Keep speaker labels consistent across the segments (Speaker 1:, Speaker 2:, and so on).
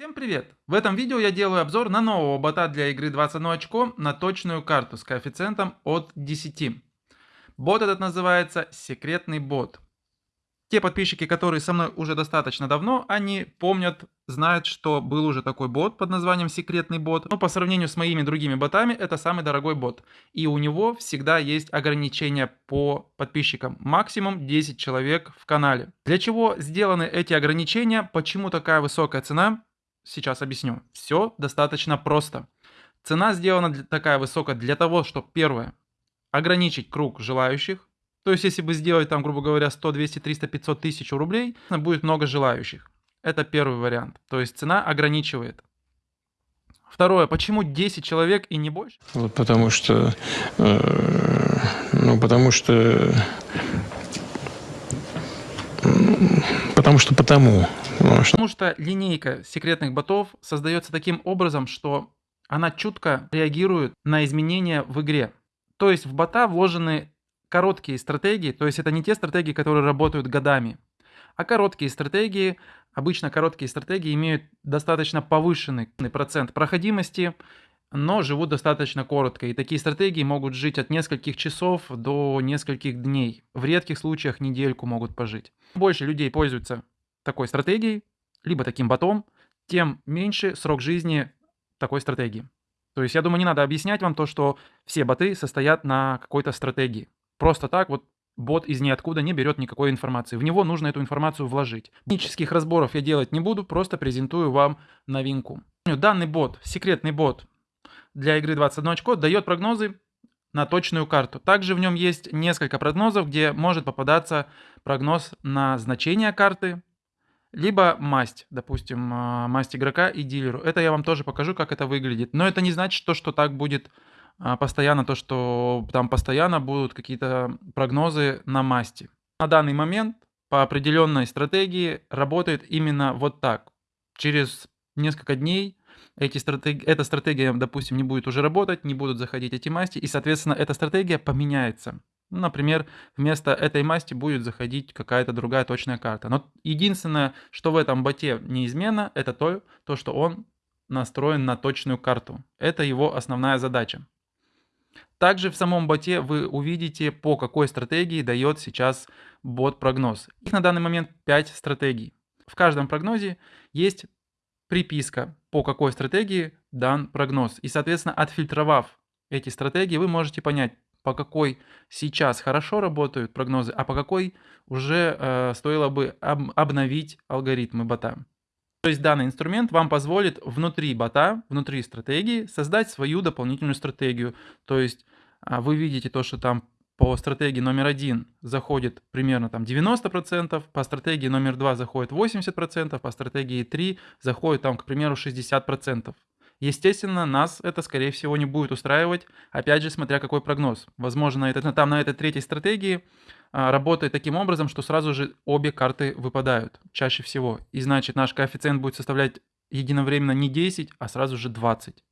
Speaker 1: Всем привет! В этом видео я делаю обзор на нового бота для игры 21 очко на точную карту с коэффициентом от 10. Бот этот называется секретный бот. Те подписчики, которые со мной уже достаточно давно, они помнят, знают, что был уже такой бот под названием секретный бот. Но по сравнению с моими другими ботами, это самый дорогой бот. И у него всегда есть ограничения по подписчикам. Максимум 10 человек в канале. Для чего сделаны эти ограничения? Почему такая высокая цена? Сейчас объясню. Все достаточно просто. Цена сделана для, такая высокая для того, чтобы, первое, ограничить круг желающих. То есть, если бы сделать там, грубо говоря, 100, 200, 300, 500 тысяч рублей, будет много желающих. Это первый вариант. То есть, цена ограничивает. Второе, почему 10 человек и не больше?
Speaker 2: Вот потому что, э, ну, потому что, потому что потому.
Speaker 1: Потому что линейка секретных ботов создается таким образом, что она чутко реагирует на изменения в игре. То есть в бота вложены короткие стратегии, то есть это не те стратегии, которые работают годами, а короткие стратегии, обычно короткие стратегии имеют достаточно повышенный процент проходимости, но живут достаточно коротко. И такие стратегии могут жить от нескольких часов до нескольких дней. В редких случаях недельку могут пожить. Больше людей пользуются такой стратегией, либо таким ботом, тем меньше срок жизни такой стратегии. То есть я думаю, не надо объяснять вам то, что все боты состоят на какой-то стратегии. Просто так вот бот из ниоткуда не берет никакой информации. В него нужно эту информацию вложить. Технических разборов я делать не буду, просто презентую вам новинку. Данный бот, секретный бот для игры 21 очко, дает прогнозы на точную карту. Также в нем есть несколько прогнозов, где может попадаться прогноз на значение карты, либо масть, допустим, а, масть игрока и дилеру. Это я вам тоже покажу, как это выглядит. Но это не значит, то, что так будет а, постоянно, то, что там постоянно будут какие-то прогнозы на масти. На данный момент по определенной стратегии работает именно вот так. Через несколько дней эти стратег... эта стратегия, допустим, не будет уже работать, не будут заходить эти масти, и, соответственно, эта стратегия поменяется. Например, вместо этой масти будет заходить какая-то другая точная карта. Но единственное, что в этом боте неизменно, это то, то, что он настроен на точную карту. Это его основная задача. Также в самом боте вы увидите, по какой стратегии дает сейчас бот прогноз. Их на данный момент 5 стратегий. В каждом прогнозе есть приписка, по какой стратегии дан прогноз. И, соответственно, отфильтровав эти стратегии, вы можете понять, по какой сейчас хорошо работают прогнозы, а по какой уже э, стоило бы об, обновить алгоритмы бота. То есть данный инструмент вам позволит внутри бота, внутри стратегии создать свою дополнительную стратегию. То есть э, вы видите то, что там по стратегии номер один заходит примерно там 90%, по стратегии номер два заходит 80%, по стратегии 3 заходит там, к примеру, 60%. Естественно, нас это, скорее всего, не будет устраивать, опять же, смотря какой прогноз. Возможно, это, там на этой третьей стратегии а, работает таким образом, что сразу же обе карты выпадают, чаще всего. И значит, наш коэффициент будет составлять единовременно не 10, а сразу же 20.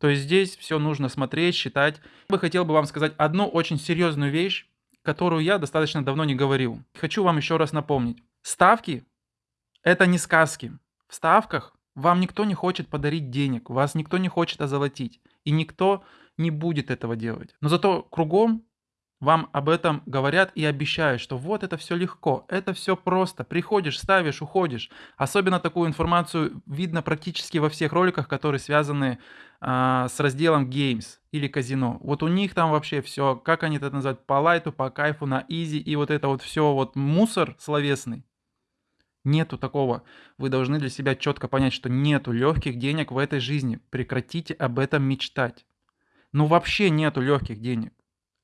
Speaker 1: То есть здесь все нужно смотреть, считать. Я бы хотел бы вам сказать одну очень серьезную вещь, которую я достаточно давно не говорил. Хочу вам еще раз напомнить. Ставки – это не сказки. В ставках вам никто не хочет подарить денег, вас никто не хочет озолотить, и никто не будет этого делать. Но зато кругом вам об этом говорят и обещают, что вот это все легко, это все просто. Приходишь, ставишь, уходишь. Особенно такую информацию видно практически во всех роликах, которые связаны а, с разделом Games или казино. Вот у них там вообще все, как они это называют, по лайту, по кайфу, на изи, и вот это вот все вот мусор словесный. Нету такого. Вы должны для себя четко понять, что нету легких денег в этой жизни. Прекратите об этом мечтать. Ну вообще нету легких денег.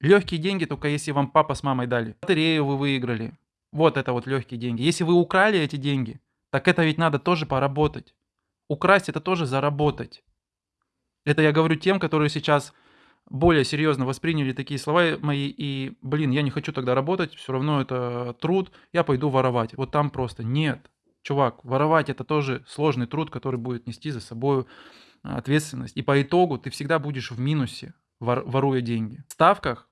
Speaker 1: Легкие деньги только если вам папа с мамой дали. Лотерею вы выиграли. Вот это вот легкие деньги. Если вы украли эти деньги, так это ведь надо тоже поработать. Украсть это тоже заработать. Это я говорю тем, которые сейчас более серьезно восприняли такие слова мои, и, блин, я не хочу тогда работать, все равно это труд, я пойду воровать. Вот там просто нет. Чувак, воровать это тоже сложный труд, который будет нести за собой ответственность. И по итогу ты всегда будешь в минусе, вор, воруя деньги. В ставках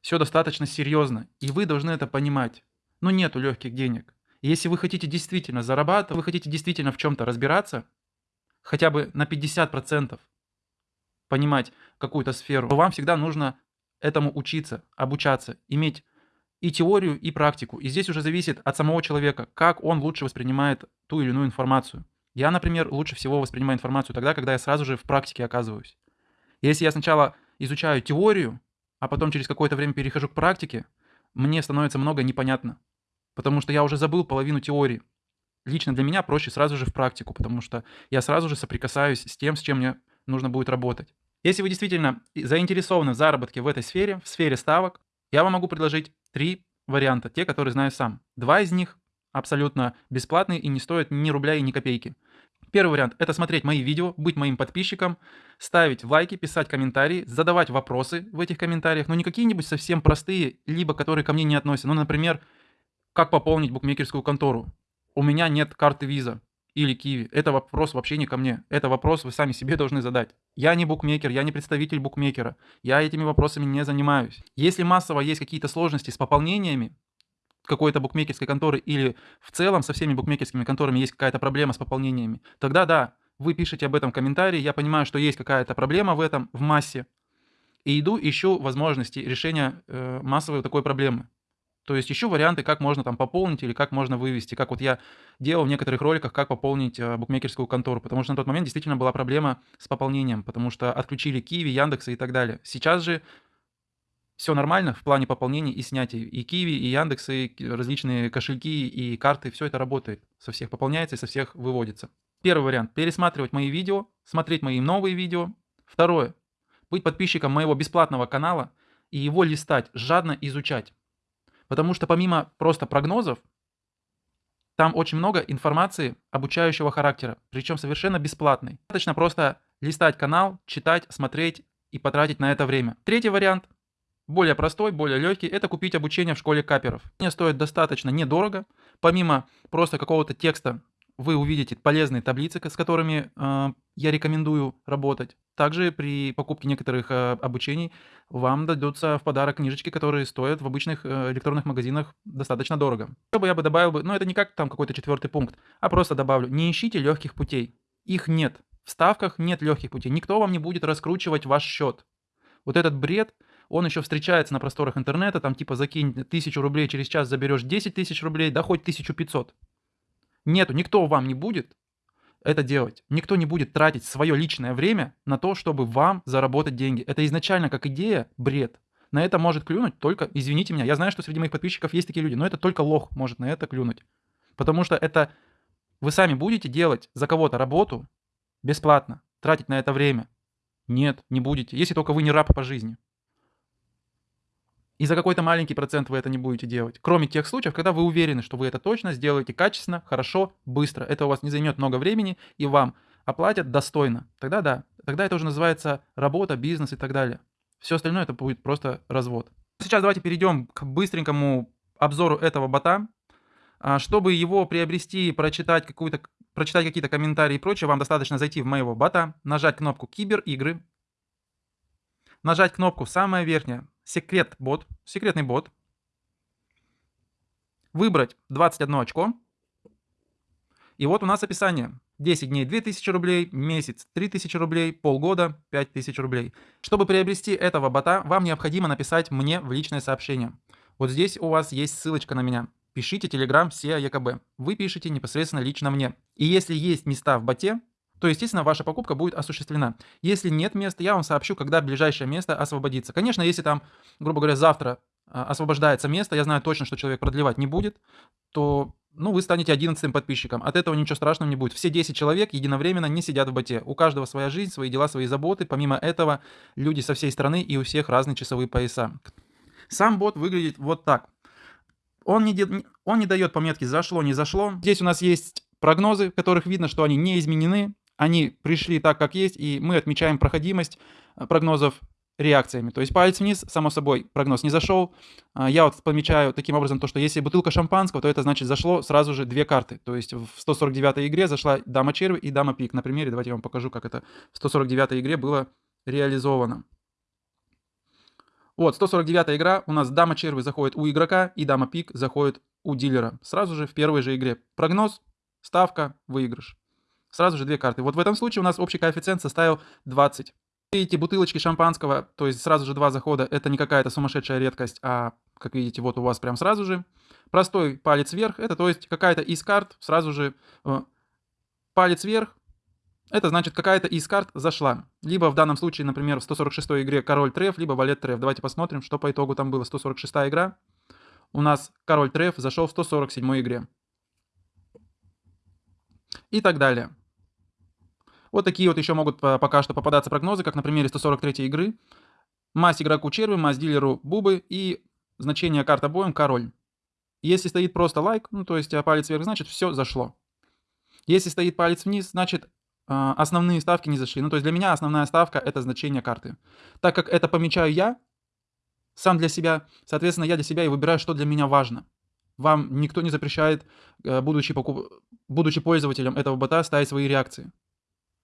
Speaker 1: все достаточно серьезно, и вы должны это понимать. Ну нету легких денег. Если вы хотите действительно зарабатывать, вы хотите действительно в чем-то разбираться, хотя бы на 50% понимать какую-то сферу, то вам всегда нужно этому учиться, обучаться, иметь и теорию, и практику. И здесь уже зависит от самого человека, как он лучше воспринимает ту или иную информацию. Я, например, лучше всего воспринимаю информацию тогда, когда я сразу же в практике оказываюсь. Если я сначала изучаю теорию, а потом через какое-то время перехожу к практике, мне становится много непонятно, потому что я уже забыл половину теории. Лично для меня проще сразу же в практику, потому что я сразу же соприкасаюсь с тем, с чем мне нужно будет работать. Если вы действительно заинтересованы в заработке в этой сфере, в сфере ставок, я вам могу предложить три варианта, те, которые знаю сам. Два из них абсолютно бесплатные и не стоят ни рубля и ни копейки. Первый вариант – это смотреть мои видео, быть моим подписчиком, ставить лайки, писать комментарии, задавать вопросы в этих комментариях, но не какие-нибудь совсем простые, либо которые ко мне не относятся. Ну, например, как пополнить букмекерскую контору. У меня нет карты виза или Киви. Это вопрос вообще не ко мне. Это вопрос вы сами себе должны задать. Я не букмекер, я не представитель букмекера. Я этими вопросами не занимаюсь. Если массово есть какие-то сложности с пополнениями, какой-то букмекерской конторы или в целом со всеми букмекерскими конторами есть какая-то проблема с пополнениями, тогда да, вы пишете об этом комментарии, я понимаю, что есть какая-то проблема в этом, в массе, и иду, ищу возможности решения э, массовой такой проблемы. То есть ищу варианты, как можно там пополнить или как можно вывести, как вот я делал в некоторых роликах, как пополнить э, букмекерскую контору, потому что на тот момент действительно была проблема с пополнением, потому что отключили Киви, Яндекса и так далее. Сейчас же все нормально в плане пополнения и снятия. И Киви, и Яндекс, и различные кошельки, и карты, все это работает. Со всех пополняется и со всех выводится. Первый вариант – пересматривать мои видео, смотреть мои новые видео. Второе – быть подписчиком моего бесплатного канала и его листать, жадно изучать. Потому что помимо просто прогнозов, там очень много информации обучающего характера, причем совершенно бесплатной. Достаточно просто листать канал, читать, смотреть и потратить на это время. Третий вариант – более простой, более легкий, это купить обучение в школе каперов. Мне стоит достаточно недорого. Помимо просто какого-то текста, вы увидите полезные таблицы, с которыми э, я рекомендую работать. Также при покупке некоторых э, обучений вам дадутся в подарок книжечки, которые стоят в обычных э, электронных магазинах достаточно дорого. Что бы я бы добавил бы, ну это не как там какой-то четвертый пункт, а просто добавлю, не ищите легких путей. Их нет. В ставках нет легких путей. Никто вам не будет раскручивать ваш счет. Вот этот бред – он еще встречается на просторах интернета, там типа закинь тысячу рублей, через час заберешь 10 тысяч рублей, да хоть 1500. Нету, никто вам не будет это делать. Никто не будет тратить свое личное время на то, чтобы вам заработать деньги. Это изначально как идея бред. На это может клюнуть только, извините меня, я знаю, что среди моих подписчиков есть такие люди, но это только лох может на это клюнуть. Потому что это вы сами будете делать за кого-то работу бесплатно, тратить на это время. Нет, не будете, если только вы не раб по жизни. И за какой-то маленький процент вы это не будете делать. Кроме тех случаев, когда вы уверены, что вы это точно сделаете качественно, хорошо, быстро. Это у вас не займет много времени и вам оплатят достойно. Тогда да. Тогда это уже называется работа, бизнес и так далее. Все остальное это будет просто развод. Сейчас давайте перейдем к быстренькому обзору этого бота. А, чтобы его приобрести, прочитать, какую-то, прочитать какие-то комментарии и прочее, вам достаточно зайти в моего бота, нажать кнопку «Киберигры», нажать кнопку «Самая верхняя», секрет бот, секретный бот, выбрать 21 очко, и вот у нас описание. 10 дней 2000 рублей, месяц 3000 рублей, полгода 5000 рублей. Чтобы приобрести этого бота, вам необходимо написать мне в личное сообщение. Вот здесь у вас есть ссылочка на меня. Пишите Telegram SEA ЕКБ. Вы пишите непосредственно лично мне. И если есть места в боте, то, естественно, ваша покупка будет осуществлена. Если нет места, я вам сообщу, когда ближайшее место освободится. Конечно, если там, грубо говоря, завтра а, освобождается место, я знаю точно, что человек продлевать не будет, то ну, вы станете 11 подписчиком. От этого ничего страшного не будет. Все 10 человек единовременно не сидят в боте. У каждого своя жизнь, свои дела, свои заботы. Помимо этого, люди со всей страны и у всех разные часовые пояса. Сам бот выглядит вот так. Он не, он не дает пометки «зашло», «не зашло». Здесь у нас есть прогнозы, в которых видно, что они не изменены они пришли так, как есть, и мы отмечаем проходимость э, прогнозов реакциями. То есть палец вниз, само собой, прогноз не зашел. А, я вот помечаю таким образом то, что если бутылка шампанского, то это значит зашло сразу же две карты. То есть в 149 игре зашла дама черви и дама пик. На примере давайте я вам покажу, как это в 149 игре было реализовано. Вот, 149 игра, у нас дама черви заходит у игрока, и дама пик заходит у дилера. Сразу же в первой же игре. Прогноз, ставка, выигрыш. Сразу же две карты. Вот в этом случае у нас общий коэффициент составил 20. Эти бутылочки шампанского, то есть сразу же два захода, это не какая-то сумасшедшая редкость, а, как видите, вот у вас прям сразу же. Простой палец вверх, это то есть какая-то из карт сразу же э, палец вверх, это значит какая-то из карт зашла. Либо в данном случае, например, в 146 игре король треф, либо валет треф. Давайте посмотрим, что по итогу там было. 146 игра. У нас король треф зашел в 147 игре. И так далее. Вот такие вот еще могут пока что попадаться прогнозы, как на примере 143 игры. Масть игроку черви, масть дилеру бубы и значение карт обоим король. Если стоит просто лайк, ну то есть а палец вверх, значит все зашло. Если стоит палец вниз, значит а, основные ставки не зашли. Ну то есть для меня основная ставка это значение карты. Так как это помечаю я, сам для себя, соответственно я для себя и выбираю, что для меня важно. Вам никто не запрещает, будучи, покуп... будучи пользователем этого бота, ставить свои реакции.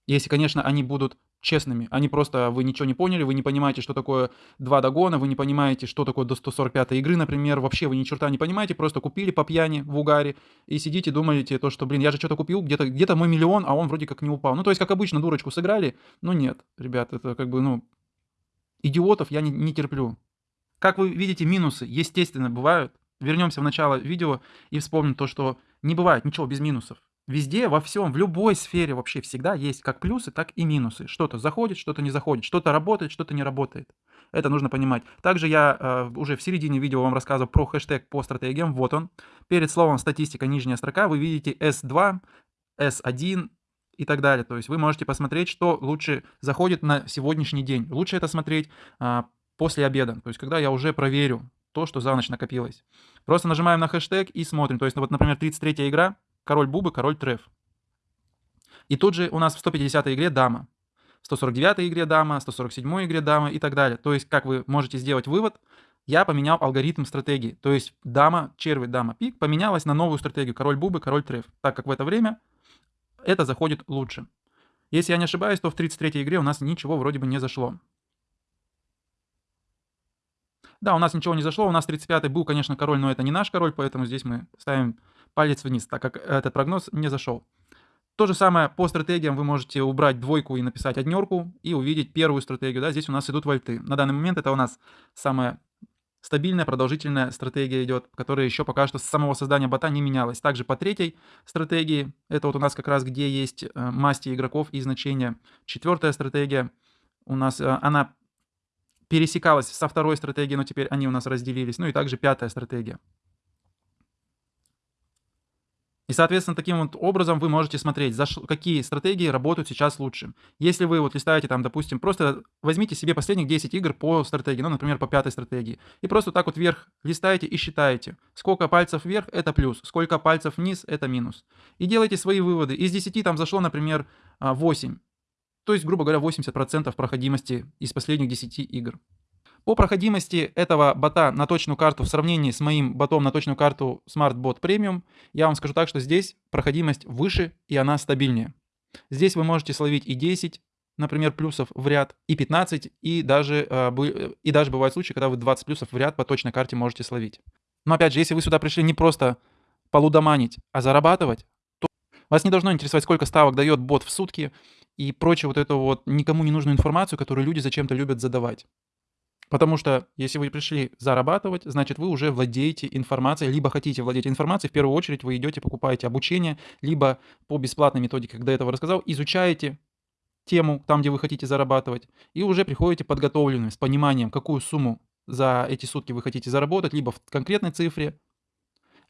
Speaker 1: Если, конечно, они будут честными. Они просто, вы ничего не поняли, вы не понимаете, что такое два догона, вы не понимаете, что такое до 145 игры, например. Вообще вы ни черта не понимаете, просто купили по пьяни в угаре и сидите, думаете то, что, блин, я же что-то купил, где-то где мой миллион, а он вроде как не упал. Ну, то есть, как обычно, дурочку сыграли, но нет, ребят, это как бы, ну, идиотов я не, не терплю. Как вы видите, минусы, естественно, бывают. Вернемся в начало видео и вспомним то, что не бывает ничего без минусов. Везде, во всем, в любой сфере вообще всегда есть как плюсы, так и минусы. Что-то заходит, что-то не заходит, что-то работает, что-то не работает. Это нужно понимать. Также я э, уже в середине видео вам рассказывал про хэштег по стратегиям. Вот он. Перед словом статистика, нижняя строка, вы видите S2, S1 и так далее. То есть вы можете посмотреть, что лучше заходит на сегодняшний день. Лучше это смотреть э, после обеда. То есть когда я уже проверю то, что за ночь накопилось. Просто нажимаем на хэштег и смотрим. То есть, ну, вот, например, 33 игра, король бубы, король треф. И тут же у нас в 150 игре дама. В 149 игре дама, 147 игре дама и так далее. То есть, как вы можете сделать вывод, я поменял алгоритм стратегии. То есть, дама, черви, дама, пик поменялась на новую стратегию. Король бубы, король треф. Так как в это время это заходит лучше. Если я не ошибаюсь, то в 33 игре у нас ничего вроде бы не зашло. Да, у нас ничего не зашло. У нас 35-й был, конечно, король, но это не наш король, поэтому здесь мы ставим палец вниз, так как этот прогноз не зашел. То же самое по стратегиям вы можете убрать двойку и написать однерку и увидеть первую стратегию. Да, здесь у нас идут вольты. На данный момент это у нас самая стабильная, продолжительная стратегия идет, которая еще пока что с самого создания бота не менялась. Также по третьей стратегии, это вот у нас как раз где есть э, масти игроков и значения. Четвертая стратегия у нас, э, она пересекалась со второй стратегией, но теперь они у нас разделились. Ну и также пятая стратегия. И, соответственно, таким вот образом вы можете смотреть, за какие стратегии работают сейчас лучше. Если вы вот листаете там, допустим, просто возьмите себе последних 10 игр по стратегии, ну, например, по пятой стратегии, и просто так вот вверх листаете и считаете, сколько пальцев вверх – это плюс, сколько пальцев вниз – это минус. И делайте свои выводы. Из 10 там зашло, например, 8. То есть, грубо говоря, 80% проходимости из последних 10 игр. По проходимости этого бота на точную карту в сравнении с моим ботом на точную карту SmartBot Premium, я вам скажу так, что здесь проходимость выше и она стабильнее. Здесь вы можете словить и 10, например, плюсов в ряд, и 15, и даже, э, и даже бывают случаи, когда вы 20 плюсов в ряд по точной карте можете словить. Но опять же, если вы сюда пришли не просто полудоманить, а зарабатывать, то вас не должно интересовать, сколько ставок дает бот в сутки и прочее вот эту вот никому не нужную информацию, которую люди зачем-то любят задавать. Потому что если вы пришли зарабатывать, значит вы уже владеете информацией, либо хотите владеть информацией, в первую очередь вы идете, покупаете обучение, либо по бесплатной методике, когда я этого рассказал, изучаете тему там, где вы хотите зарабатывать, и уже приходите подготовленным, с пониманием, какую сумму за эти сутки вы хотите заработать, либо в конкретной цифре,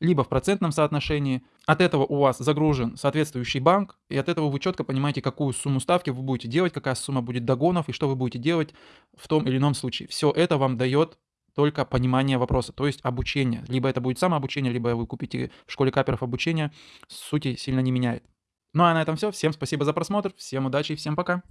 Speaker 1: либо в процентном соотношении. От этого у вас загружен соответствующий банк, и от этого вы четко понимаете, какую сумму ставки вы будете делать, какая сумма будет догонов, и что вы будете делать в том или ином случае. Все это вам дает только понимание вопроса, то есть обучение. Либо это будет самообучение, либо вы купите в школе каперов обучение, сути сильно не меняет. Ну а на этом все. Всем спасибо за просмотр, всем удачи и всем пока.